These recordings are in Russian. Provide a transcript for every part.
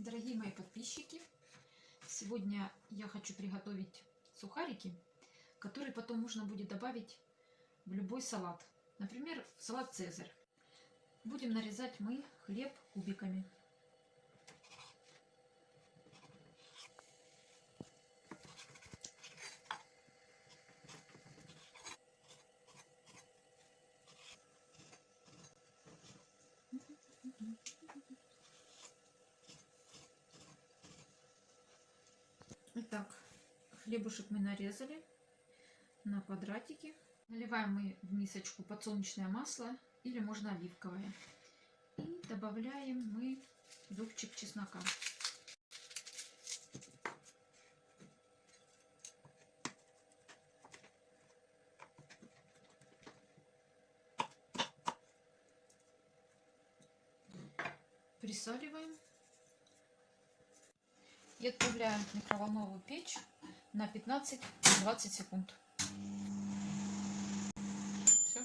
Дорогие мои подписчики, сегодня я хочу приготовить сухарики, которые потом можно будет добавить в любой салат. Например, в салат «Цезарь». Будем нарезать мы хлеб кубиками. Итак, хлебушек мы нарезали на квадратики. Наливаем мы в мисочку подсолнечное масло или можно оливковое. И добавляем мы зубчик чеснока. Присаливаем и отправляем в микроволновую печь на 15-20 секунд. Все.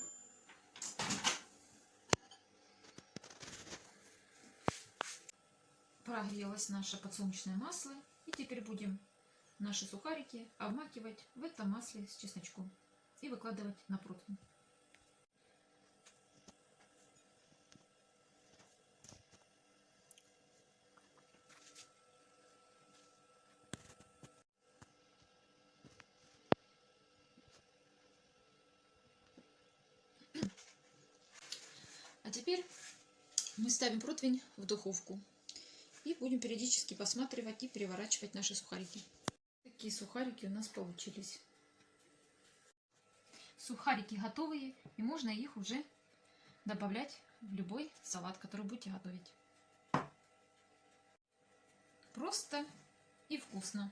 Прогрелось наше подсолнечное масло. И теперь будем наши сухарики обмакивать в это масле с чесночком и выкладывать на противень. А теперь мы ставим противень в духовку и будем периодически посматривать и переворачивать наши сухарики. Такие сухарики у нас получились. Сухарики готовые и можно их уже добавлять в любой салат, который будете готовить. Просто и вкусно.